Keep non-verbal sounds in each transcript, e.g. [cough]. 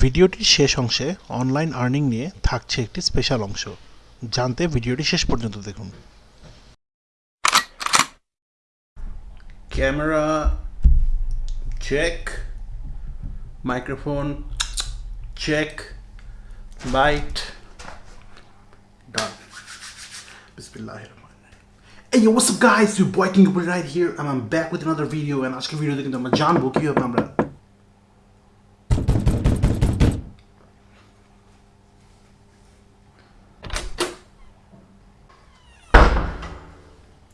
ভিডিওটির শেষ অংশে অনলাইন আর্নিং নিয়ে থাকছে একটি স্পেশাল অংশ জানতে ভিডিওটি শেষ পর্যন্ত দেখুন camera check microphone check light done Bismillahir Hey yo, what's up guys? Your boy King Gupil right here and I'm back with another video and আজকে ভিডিওতে কিন্তু আমরা জানব কীভাবে আমরা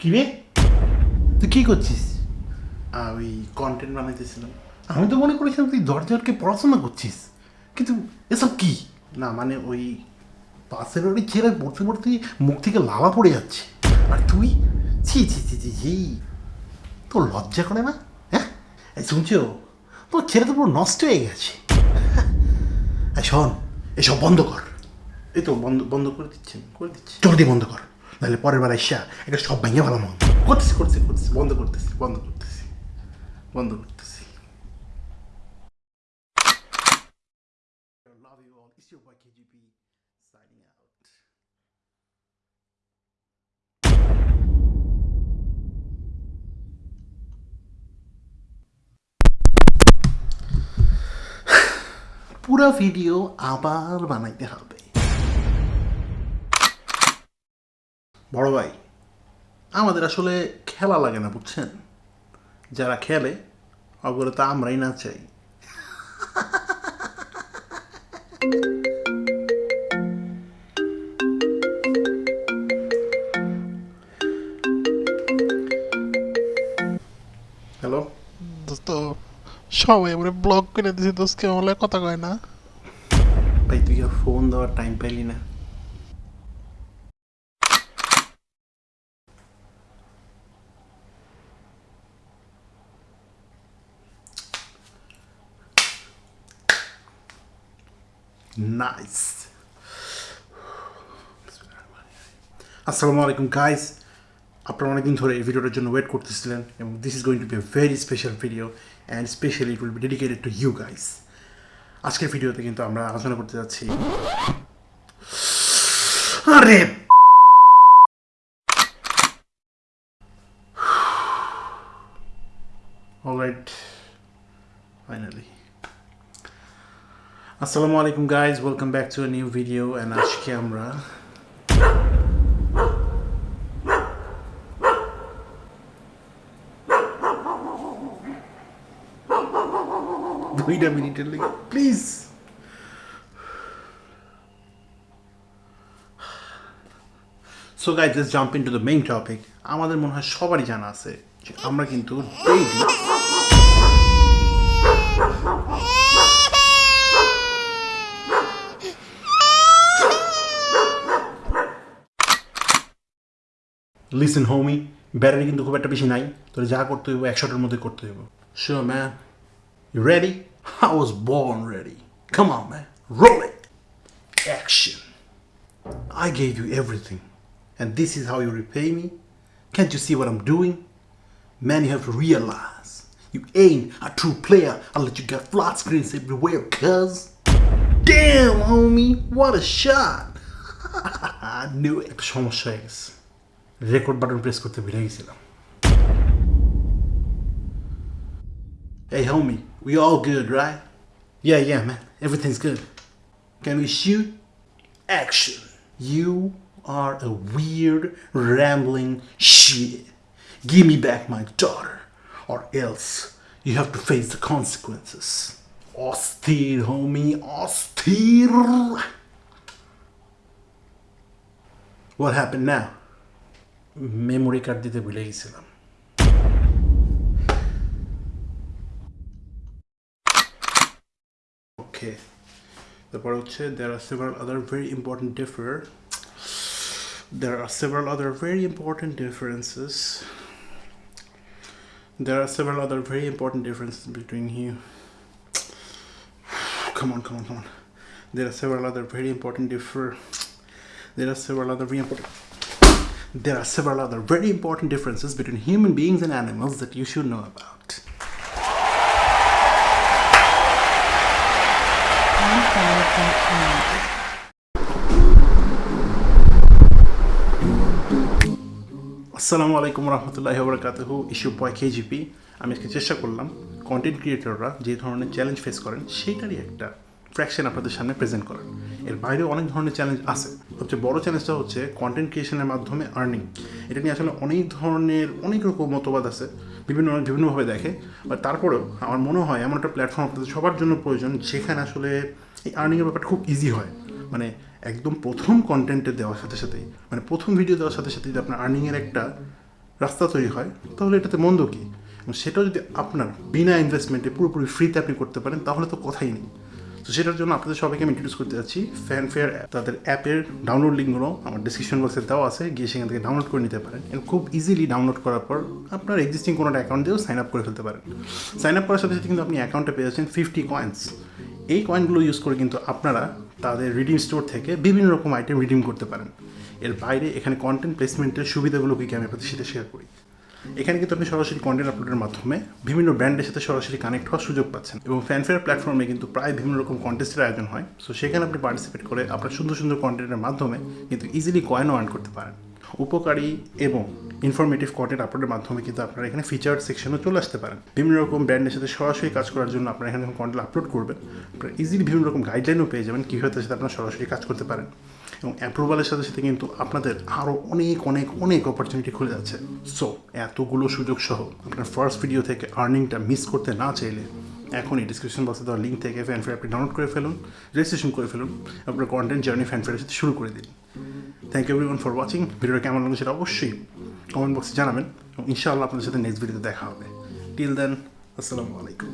কি রে তুই কি করছিস? আমি কন্টেন্ট বানাইতেছিলাম। আমি তো মনে করেছিলাম তুই দরজারকে পড়াশোনা করছিস। কিন্তু এসব কি? না মানে ওই পাশের ওই ছেলে পড়তে পড়তে মুখ থেকে লাভা পড়ে যাচ্ছে। আর তুই? ছি ছি ছি ছি ছি। তোর লজ্জা করে না? হ্যাঁ? শুনছো? তোর ছেলে তো পুরো নষ্ট হয়ে গেছে। শোন এসব বন্ধ কর। এই তো বন্ধ বন্ধ করে দিচ্ছেন করে দিচ্ছি। জলদি বন্ধ কর। নাহলে পরের বার এসা এটা সব ভেঙে ভালো মন করতেছি করতেছি করতেছি, বন্ধ করতেছি বন্ধ করতেছি বন্ধ করতেছি. পুরো ভিডিও আবার বানাইতে হবে বড় ভাই আমাদের আসলে খেলা লাগে না বুঝছেন? যারা খেলে ওগুলো তো আমরাই না চাই। হ্যালো? দোস্ত সবাই আমরা ব্লগ করে দিছি দোস্ত হলে কথা কয় না। ভাই তুই ফোন দেওয়ার টাইম পাইলি না। নাইস আসসালামু আলাইকুম গাইস আপনারা অনেকদিন ধরে এই ভিডিওটার জন্য ওয়েট করতেছিলেন এবং this is going to be a very special video and specially it will be dedicated to you guys আজকের ভিডিওতে কিন্তু আমরা আলোচনা করতে যাচ্ছি। আরে! অলরাইট ফাইনালি আসসালামু আলাইকুম guys back to a new video and আজকে আমরা দুইটা মিনিটের লেগে please so guys jump into the main topic আমাদের মনে হয় সবারই জানা আছে আমরা কিন্তু ডেইলি লিসেন হোমি ব্যাটারি কিন্তু খুব একটা বেশি নাই তোর যা করতে হইব একশোটার মধ্যে করতে হইব sure man You ready? I was born ready. Come on, man. Roll it. Action. I gave you everything. And this is how you repay me? Can't you see what I'm doing? Man, you have to realize. You ain't a true player unless you got flat screens everywhere, cuz. Damn, homie. What a shot. [laughs] I knew it. সমস্যা হয়ে গেছে record button press করতে ভুলে গেছিলাম Hey, homie, we all good, right? Yeah, yeah, man. Everything's good. Can we shoot? Action. You are a weird, rambling shit. Give me back my daughter, or else you have to face the consequences. Austere, homie, austere. What happened now? Memory card দিতে ভুলে গেছিলাম Okay. তারপর হচ্ছে there are several other very important differ there are several other very important differences there are several other very important differences between you come on come on come on there are several other very important differ there are several other very important there are several other very important differences between human beings and animals that you should know about. আসসালামু আলাইকুম রহমতুল্লাহ বরকাতহু issue বয় KGP আমি আজকে চেষ্টা করলাম content ক্রিয়েটররা যে ধরনের challenge face করেন সেইটারই একটা ফ্র্যাকশন আপনাদের সামনে প্রেজেন্ট করার এর বাইরেও অনেক ধরনের চ্যালেঞ্জ আছে। সবচেয়ে বড় চ্যালেঞ্জটা হচ্ছে কন্টেন্ট ক্রিয়েশনের মাধ্যমে আর্নিং এটা নিয়ে আসলে অনেক ধরনের, অনেক রকম মতবাদ আছে। বিভিন্ন, বিভিন্নভাবে দেখে। বাট তারপরেও আমার মনে হয় এমন একটা প্ল্যাটফর্ম আপনাদের সবার জন্য প্রয়োজন, যেখানে আসলে এই আর্নিংয়ের ব্যাপারটা খুব ইজি হয়। মানে একদম প্রথম কন্টেন্টে দেওয়ার সাথে সাথেই মানে প্রথম ভিডিও দেওয়ার সাথে সাথে যদি আপনার আর্নিংয়ের একটা রাস্তা তৈরি হয়, তাহলে এটাতে মন্দ কী? এবং সেটাও যদি আপনার বিনা ইনভেস্টমেন্টে পুরোপুরি ফ্রিতে আপনি করতে পারেন, তাহলে তো কথাই নেই। তো সেটার জন্য আপনাদের সবাইকে আমি ইন্ট্রোডিউস করতে যাচ্ছি। ফ্যানফেয়ার তাদের অ্যাপের ডাউনলোড লিঙ্কগুলো আমার ডিসক্রিপশন বক্সে দেওয়া আছে, গিয়ে সেখান থেকে ডাউনলোড করে নিতে পারেন। এবং খুব ইজিলি ডাউনলোড করার পর আপনার এক্সিস্টিং কোনো একটা অ্যাকাউন্ট দিয়েও সাইন আপ করে ফেলতে পারেন। সাইন আপ করার সাথে সাথে কিন্তু আপনি অ্যাকাউন্টে পেয়ে যাচ্ছেন ফিফটি কয়েন্স এই কয়েনগুলো ইউজ করে কিন্তু আপনারা তাদের রিডিম স্টোর থেকে বিভিন্ন রকম আইটেম রিডিম করতে পারেন। এর বাইরে এখানে কন্টেন্ট প্লেসমেন্টের সুবিধাগুলো কি আমি আপনাদের সাথে শেয়ার করি। এখানে কিন্তু আপনি সরাসরি কন্টেন্ট আপলোডের মাধ্যমে বিভিন্ন ব্র্যান্ডের সাথে সরাসরি কানেক্ট হওয়ার সুযোগ পাচ্ছেন এবং ফ্যানফেয়ার প্ল্যাটফর্মে কিন্তু প্রায় বিভিন্ন রকম কন্টেস্টের আয়োজন হয়। সো সেখানে আপনি পার্টিসিপেট করে আপনার সুন্দর সুন্দর কন্টেন্টের মাধ্যমে কিন্তু ইজিলি কয়েনও আর্ন করতে পারেন। উপকারী এবং ইনফরমেটিভ কন্টেন্ট আপলোডের মাধ্যমে কিন্তু আপনারা এখানে ফিচার সেকশনও চলে আসতে পারেন। বিভিন্ন রকম ব্র্যান্ডের সাথে সরাসরি কাজ করার জন্য আপনারা এখানে যখন কন্টেন্ট আপলোড করবেন, আপনারা ইজিলি বিভিন্ন রকম গাইডলাইনও পেয়ে যাবেন কীভাবে তার সাথে আপনারা সরাসরি কাজ করতে পারেন। এবং অ্যাপ্রুভালের সাথে সাথে কিন্তু আপনাদের আরও অনেক অনেক অনেক অপরচুনিটি খুলে যাচ্ছে। সো এতগুলো সুযোগ সহ আপনার ফার্স্ট ভিডিও থেকে আর্নিংটা মিস করতে না চাইলে এখনই ডিসক্রিপশন বক্সে দেওয়া লিঙ্ক থেকে ফ্যানফেয়ার আপনি ডাউনলোড করে ফেলুন রেজিস্ট্রেশন করে ফেলুন, আপনার কন্টেন্ট জার্নি ফ্যানফেয়ারের সাথে শুরু করে দিন। Thank you everyone for watching ভিডিওটা কেমন লাগল সেটা অবশ্যই কমেন্ট বক্সে জানাবেন এবং ইনশাআল্লাহ আপনাদের সাথে নেক্সট ভিডিওতে দেখা হবে। টিল দেন আসসালামু আলাইকুম।